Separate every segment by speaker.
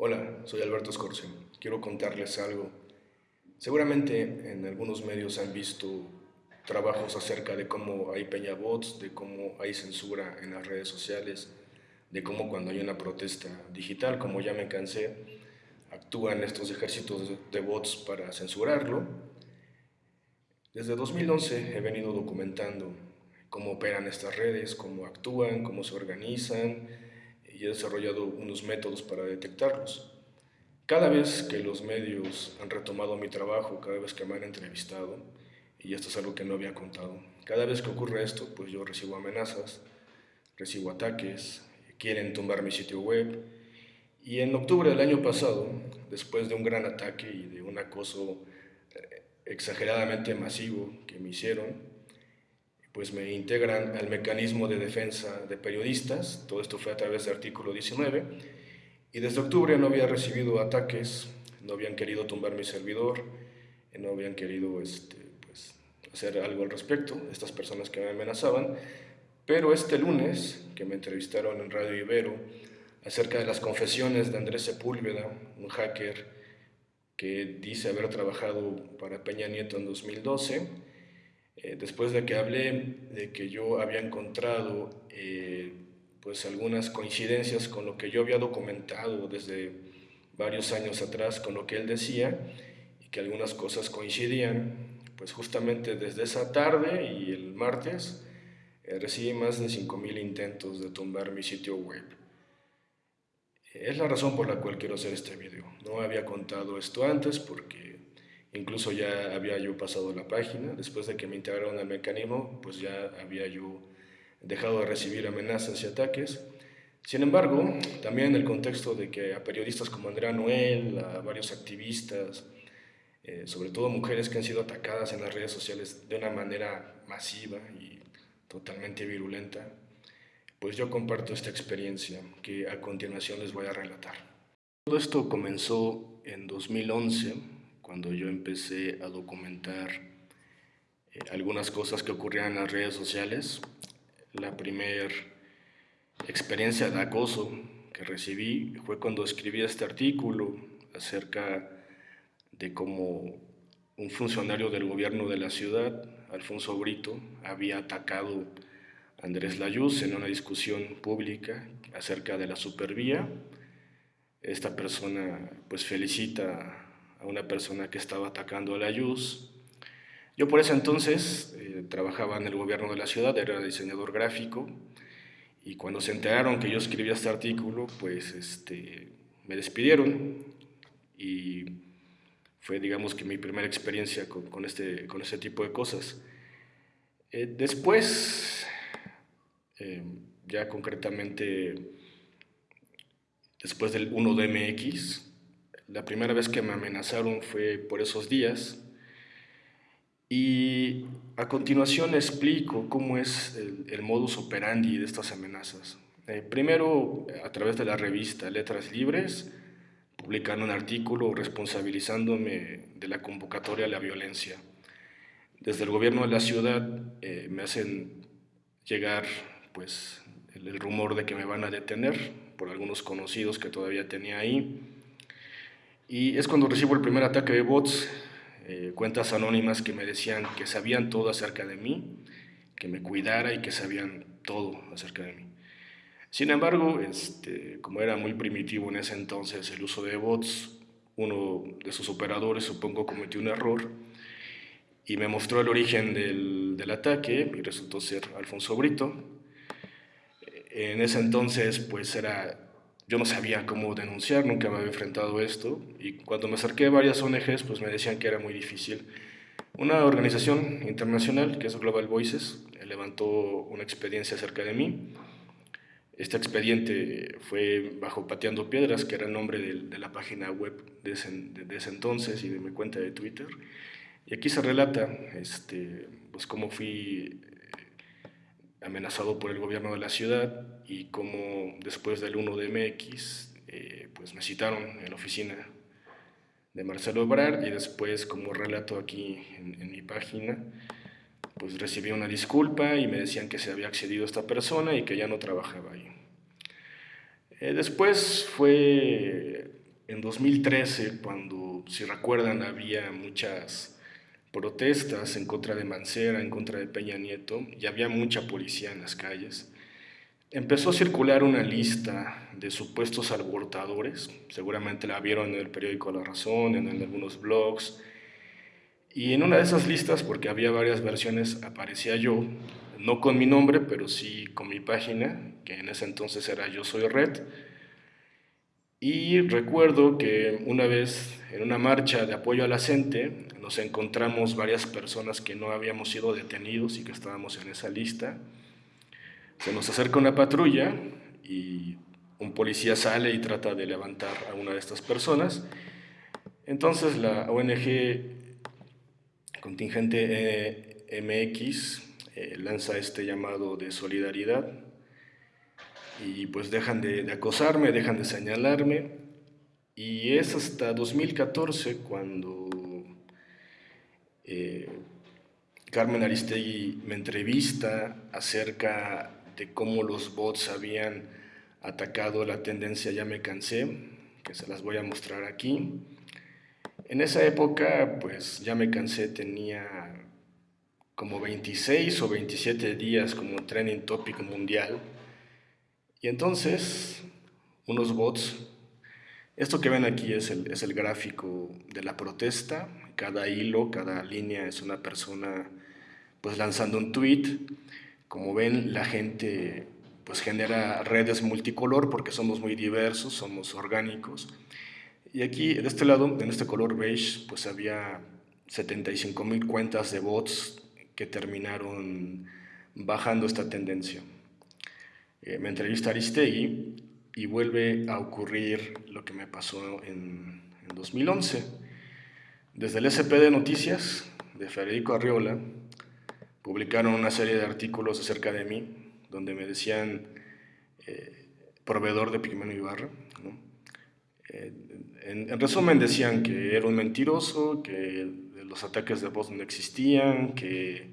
Speaker 1: Hola, soy Alberto Escorce. Quiero contarles algo. Seguramente en algunos medios han visto trabajos acerca de cómo hay peñabots, de cómo hay censura en las redes sociales, de cómo cuando hay una protesta digital, como ya me cansé, actúan estos ejércitos de bots para censurarlo. Desde 2011 he venido documentando cómo operan estas redes, cómo actúan, cómo se organizan, y he desarrollado unos métodos para detectarlos. Cada vez que los medios han retomado mi trabajo, cada vez que me han entrevistado, y esto es algo que no había contado, cada vez que ocurre esto, pues yo recibo amenazas, recibo ataques, quieren tumbar mi sitio web, y en octubre del año pasado, después de un gran ataque y de un acoso eh, exageradamente masivo que me hicieron, pues me integran al mecanismo de defensa de periodistas, todo esto fue a través del artículo 19, y desde octubre no había recibido ataques, no habían querido tumbar mi servidor, no habían querido este, pues, hacer algo al respecto, estas personas que me amenazaban, pero este lunes, que me entrevistaron en Radio Ibero, acerca de las confesiones de Andrés Sepúlveda, un hacker que dice haber trabajado para Peña Nieto en 2012, eh, después de que hablé de que yo había encontrado eh, pues algunas coincidencias con lo que yo había documentado desde varios años atrás con lo que él decía y que algunas cosas coincidían, pues justamente desde esa tarde y el martes eh, recibí más de 5.000 intentos de tumbar mi sitio web. Es la razón por la cual quiero hacer este video. No había contado esto antes porque Incluso ya había yo pasado la página, después de que me integraron al mecanismo, pues ya había yo dejado de recibir amenazas y ataques. Sin embargo, también en el contexto de que a periodistas como Andrea Noel, a varios activistas, eh, sobre todo mujeres que han sido atacadas en las redes sociales de una manera masiva y totalmente virulenta, pues yo comparto esta experiencia que a continuación les voy a relatar. Todo esto comenzó en 2011 cuando yo empecé a documentar eh, algunas cosas que ocurrían en las redes sociales. La primera experiencia de acoso que recibí fue cuando escribí este artículo acerca de cómo un funcionario del gobierno de la ciudad, Alfonso Brito, había atacado a Andrés Layuz en una discusión pública acerca de la supervía. Esta persona pues felicita a una persona que estaba atacando a la Yus. Yo por ese entonces eh, trabajaba en el gobierno de la ciudad, era diseñador gráfico, y cuando se enteraron que yo escribía este artículo, pues este, me despidieron y fue, digamos, que mi primera experiencia con, este, con este tipo de cosas. Eh, después, eh, ya concretamente, después del 1 de MX, la primera vez que me amenazaron fue por esos días. Y a continuación explico cómo es el, modus operandi de estas amenazas. Eh, primero, a través de la revista Letras Libres, publican un artículo responsabilizándome de la convocatoria a la violencia. Desde el gobierno de la ciudad eh, me hacen llegar pues, el, el rumor de que me van a detener por algunos conocidos que todavía tenía ahí. Y es cuando recibo el primer ataque de bots, eh, cuentas anónimas que me decían que sabían todo acerca de mí, que me cuidara y que sabían todo acerca de mí. Sin embargo, este, como era muy primitivo en ese entonces el uso de bots, uno de sus operadores supongo cometió un error y me mostró el origen del, del ataque y resultó ser Alfonso Brito. En ese entonces pues era yo no sabía cómo denunciar, nunca me había enfrentado a esto y cuando me acerqué a varias ONGs pues me decían que era muy difícil. Una organización internacional que es Global Voices levantó una experiencia acerca de mí. Este expediente fue bajo Pateando Piedras, que era el nombre de, la página web de ese, entonces y de mi cuenta de Twitter. Y aquí se relata este, pues cómo fui amenazado por el gobierno de la ciudad y como después del 1 de MX eh, pues me citaron en la oficina de Marcelo Ebrard y después como relato aquí en, mi página pues recibí una disculpa y me decían que se había accedido a esta persona y que ya no trabajaba ahí. Eh, después fue en 2013, cuando, si recuerdan, había muchas protestas en contra de Mancera, en contra de Peña Nieto, y había mucha policía en las calles, empezó a circular una lista de supuestos alborotadores, seguramente la vieron en el periódico La Razón, en, algunos blogs, y en una de esas listas, porque había varias versiones, aparecía yo, no con mi nombre, pero sí con mi página, que en ese entonces era Yo Soy Red, y recuerdo que una vez en una marcha de apoyo a la gente nos encontramos varias personas que no habíamos sido detenidos y que estábamos en esa lista. Se nos acerca una patrulla y un policía sale y trata de levantar a una de estas personas. Entonces la ONG contingente MX eh, lanza este llamado de solidaridad y pues dejan de, acosarme, dejan de señalarme y es hasta 2014 cuando eh, Carmen Aristegui me entrevista acerca de cómo los bots habían atacado la tendencia Ya me cansé, que se las voy a mostrar aquí. En esa época, pues Ya me cansé tenía como 26 o 27 días como trending topic mundial y entonces, unos bots, esto que ven aquí es el, es el gráfico de la protesta, cada hilo, cada línea es una persona pues lanzando un tweet. Como ven, la gente pues genera redes multicolor porque somos muy diversos, somos orgánicos. Y aquí, de este lado, en este color beige, pues había 75 mil cuentas de bots que terminaron bajando esta tendencia. Eh, me entrevista Aristegui y vuelve a ocurrir lo que me pasó en, en 2011. Desde el SP de Noticias, de Federico Arriola, publicaron una serie de artículos acerca de mí, donde me decían eh, proveedor de Pigmeno Ibarra. Eh, en, resumen decían que era un mentiroso, que los ataques de voz no existían, que,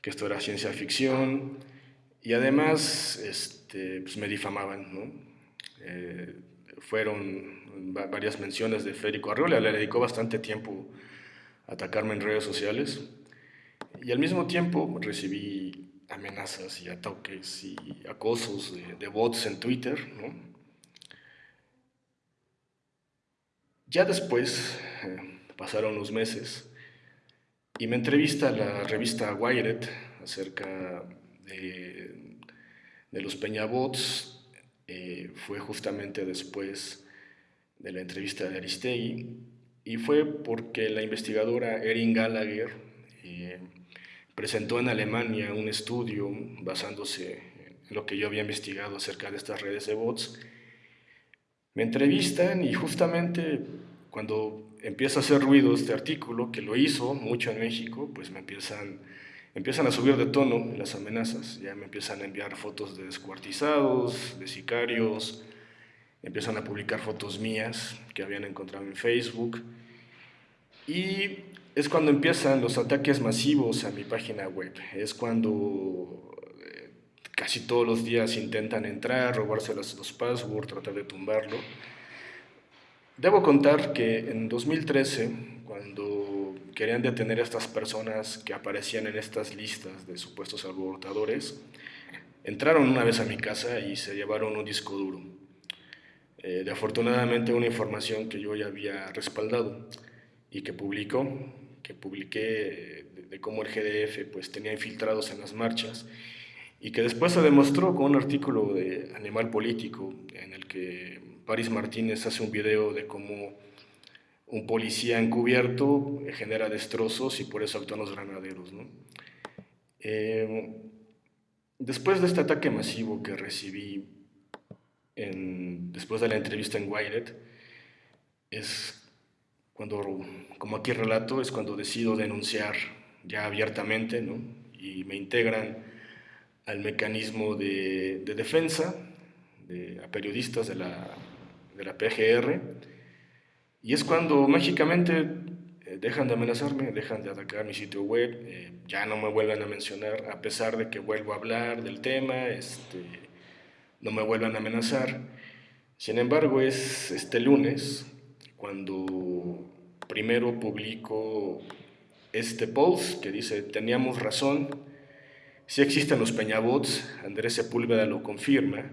Speaker 1: que esto era ciencia ficción, y además este, pues me difamaban, ¿no? Eh, fueron varias menciones de Federico Arreola, le dedicó bastante tiempo a atacarme en redes sociales y al mismo tiempo recibí amenazas y ataques y acosos de, bots en Twitter, ¿no? Ya después, eh, pasaron unos meses, y me entrevista la revista Wired acerca de, los Peñabots eh, fue justamente después de la entrevista de Aristegui y fue porque la investigadora Erin Gallagher eh, presentó en Alemania un estudio basándose en lo que yo había investigado acerca de estas redes de bots. Me entrevistan y justamente cuando empieza a hacer ruido este artículo, que lo hizo mucho en México, pues me empiezan empiezan a subir de tono las amenazas, ya me empiezan a enviar fotos de descuartizados, de sicarios, empiezan a publicar fotos mías que habían encontrado en Facebook y es cuando empiezan los ataques masivos a mi página web, es cuando eh, casi todos los días intentan entrar, robarse los, los passwords, tratar de tumbarlo. Debo contar que en 2013, cuando querían detener a estas personas que aparecían en estas listas de supuestos abortadores, entraron una vez a mi casa y se llevaron un disco duro. Eh, de afortunadamente una información que yo ya había respaldado y que publicó, que publiqué de, cómo el GDF pues, tenía infiltrados en las marchas y que después se demostró con un artículo de Animal Político en el que Paris Martínez hace un video de cómo un policía encubierto genera destrozos y por eso actúan los granaderos. Eh, después de este ataque masivo que recibí después de la entrevista en Wired, es cuando, como aquí relato, es cuando decido denunciar ya abiertamente y me integran al mecanismo de, defensa de, a periodistas de la, de la PGR y es cuando mágicamente eh, dejan de amenazarme, dejan de atacar mi sitio web, eh, ya no me vuelven a mencionar, a pesar de que vuelvo a hablar del tema, este, no me vuelvan a amenazar. Sin embargo, es este lunes cuando primero publico este post que dice, teníamos razón, si existen los peñabots, Andrés Sepúlveda lo confirma,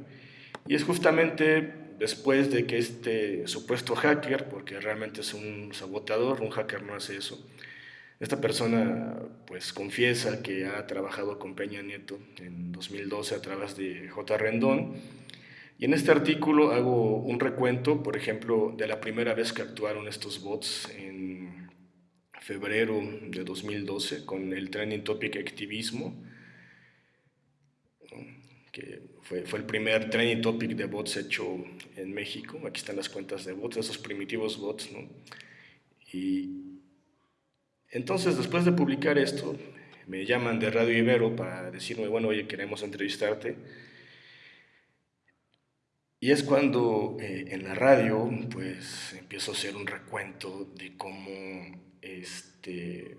Speaker 1: y es justamente después de que este supuesto hacker, porque realmente es un saboteador, un hacker no hace eso, esta persona pues confiesa que ha trabajado con Peña Nieto en 2012 a través de J. Rendón, y en este artículo hago un recuento, por ejemplo, de la primera vez que actuaron estos bots en febrero de 2012 con el trending topic activismo, que fue, fue, el primer trending topic de bots hecho en México. Aquí están las cuentas de bots, esos primitivos bots. ¿no? Y entonces, después de publicar esto, me llaman de Radio Ibero para decirme, bueno, oye, queremos entrevistarte. Y es cuando eh, en la radio, pues, empiezo a hacer un recuento de cómo este,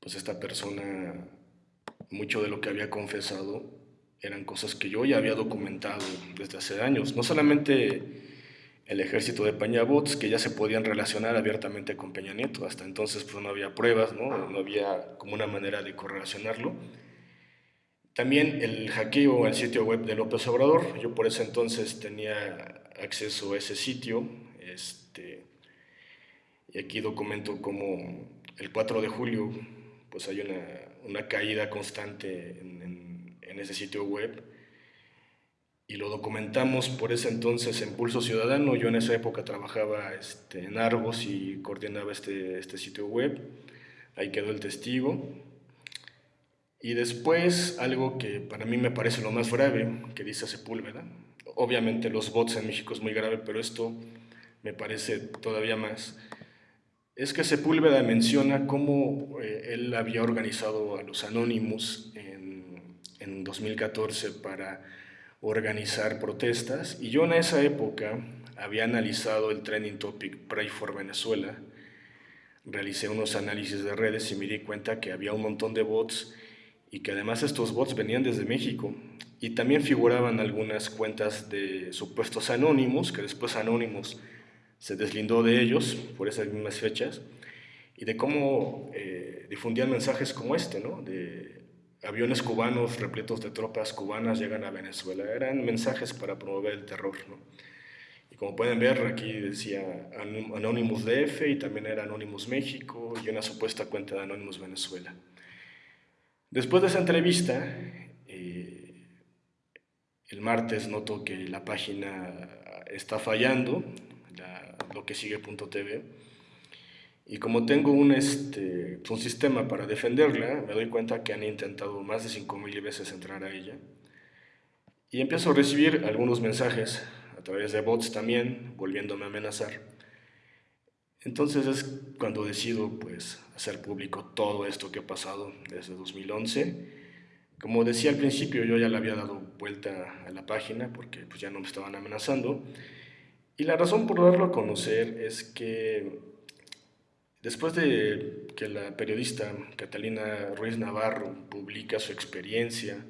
Speaker 1: pues esta persona, mucho de lo que había confesado eran cosas que yo ya había documentado desde hace años. No solamente el ejército de Peñabots, que ya se podían relacionar abiertamente con Peña Nieto. Hasta entonces pues, no había pruebas, ¿no? no había como una manera de correlacionarlo. También el hackeo al sitio web de López Obrador. Yo por ese entonces tenía acceso a ese sitio. Este, y aquí documento como el 4 de julio pues hay una, una caída constante en, en, ese sitio web y lo documentamos por ese entonces en Pulso Ciudadano. Yo en esa época trabajaba este, en Argos y coordinaba este, este sitio web. Ahí quedó el testigo. Y después, algo que para mí me parece lo más grave, que dice Sepúlveda. Obviamente los bots en México es muy grave, pero esto me parece todavía más es que Sepúlveda menciona cómo eh, él había organizado a los Anónimos en, en 2014 para organizar protestas. Y yo en esa época había analizado el trending topic Pray for Venezuela, realicé unos análisis de redes y me di cuenta que había un montón de bots y que además estos bots venían desde México. Y también figuraban algunas cuentas de supuestos anónimos, que después anónimos se deslindó de ellos por esas mismas fechas y de cómo eh, difundían mensajes como este, ¿no? de aviones cubanos repletos de tropas cubanas llegan a Venezuela. Eran mensajes para promover el terror. ¿no? Y como pueden ver, aquí decía Anonymous DF y también era Anonymous México y una supuesta cuenta de Anonymous Venezuela. Después de esa entrevista, eh, el martes noto que la página está fallando, lo que sigue.tv. Y como tengo un, este, un sistema para defenderla, me doy cuenta que han intentado más de 5.000 veces entrar a ella. Y empiezo a recibir algunos mensajes a través de bots también, volviéndome a amenazar. Entonces es cuando decido pues, hacer público todo esto que ha pasado desde 2011. Como decía al principio, yo ya le había dado vuelta a la página porque pues, ya no me estaban amenazando. Y la razón por darlo a conocer es que después de que la periodista Catalina Ruiz Navarro publica su experiencia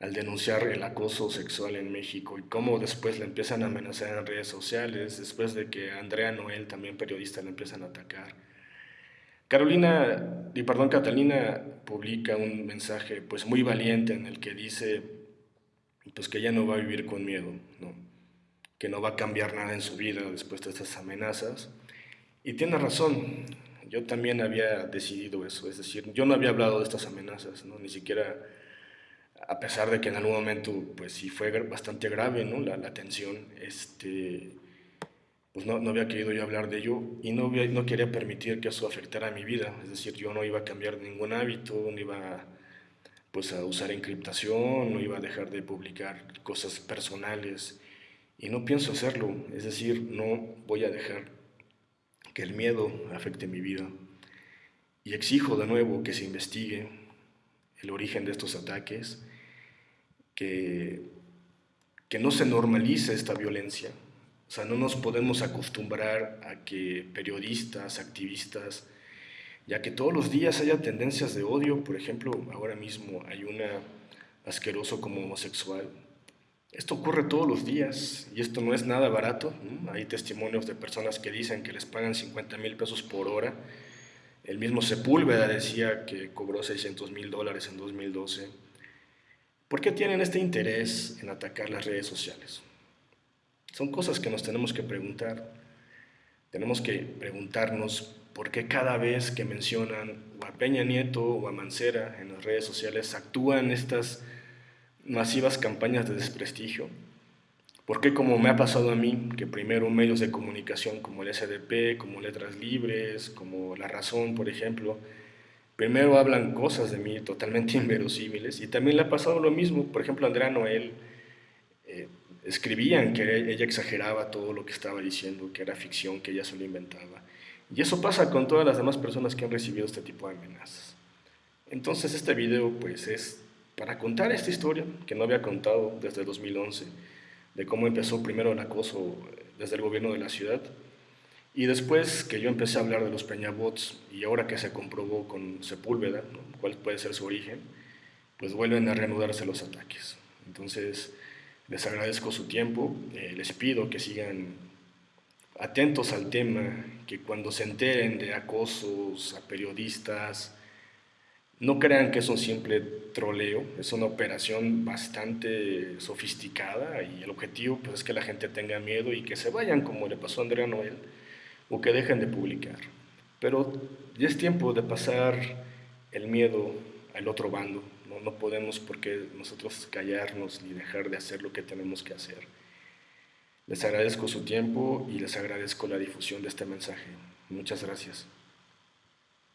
Speaker 1: al denunciar el acoso sexual en México y cómo después la empiezan a amenazar en redes sociales, después de que Andrea Noel, también periodista, la empiezan a atacar. Carolina, y perdón, Catalina publica un mensaje pues muy valiente en el que dice pues que ella no va a vivir con miedo, que no va a cambiar nada en su vida después de estas amenazas. Y tiene razón, yo también había decidido eso, es decir, yo no había hablado de estas amenazas, ¿no? ni siquiera, a pesar de que en algún momento, pues sí fue bastante grave ¿no? la, la tensión, este, pues no, no, había querido yo hablar de ello y no, no quería permitir que eso afectara mi vida, es decir, yo no iba a cambiar ningún hábito, no iba pues, a usar encriptación, no iba a dejar de publicar cosas personales, y no pienso hacerlo, es decir, no voy a dejar que el miedo afecte mi vida. Y exijo de nuevo que se investigue el origen de estos ataques, que, que no se normalice esta violencia. O sea, no nos podemos acostumbrar a que periodistas, activistas, ya que todos los días haya tendencias de odio, por ejemplo, ahora mismo hay una asqueroso como homosexual Esto ocurre todos los días y esto no es nada barato. Hay testimonios de personas que dicen que les pagan 50 mil pesos por hora. El mismo Sepúlveda decía que cobró 600 mil dólares en 2012. ¿Por qué tienen este interés en atacar las redes sociales? Son cosas que nos tenemos que preguntar. Tenemos que preguntarnos por qué cada vez que mencionan a Peña Nieto o a Mancera en las redes sociales actúan estas masivas campañas de desprestigio? Porque como me ha pasado a mí, que primero medios de comunicación como el SDP, como Letras Libres, como La Razón, por ejemplo, primero hablan cosas de mí totalmente inverosímiles y también le ha pasado lo mismo. Por ejemplo, Andrea Noel eh, escribían que ella exageraba todo lo que estaba diciendo, que era ficción, que ella se lo inventaba. Y eso pasa con todas las demás personas que han recibido este tipo de amenazas. Entonces este video pues es para contar esta historia que no había contado desde 2011, de cómo empezó primero el acoso desde el gobierno de la ciudad, y después que yo empecé a hablar de los Peñabots, y ahora que se comprobó con Sepúlveda, cuál puede ser su origen, pues vuelven a reanudarse los ataques. Entonces, les agradezco su tiempo, eh, les pido que sigan atentos al tema, que cuando se enteren de acosos a periodistas, no crean que es un simple troleo, es una operación bastante sofisticada y el objetivo pues, es que la gente tenga miedo y que se vayan como le pasó a Andrea Noel o que dejen de publicar. Pero ya es tiempo de pasar el miedo al otro bando. No, no podemos porque nosotros callarnos ni dejar de hacer lo que tenemos que hacer. Les agradezco su tiempo y les agradezco la difusión de este mensaje. Muchas gracias.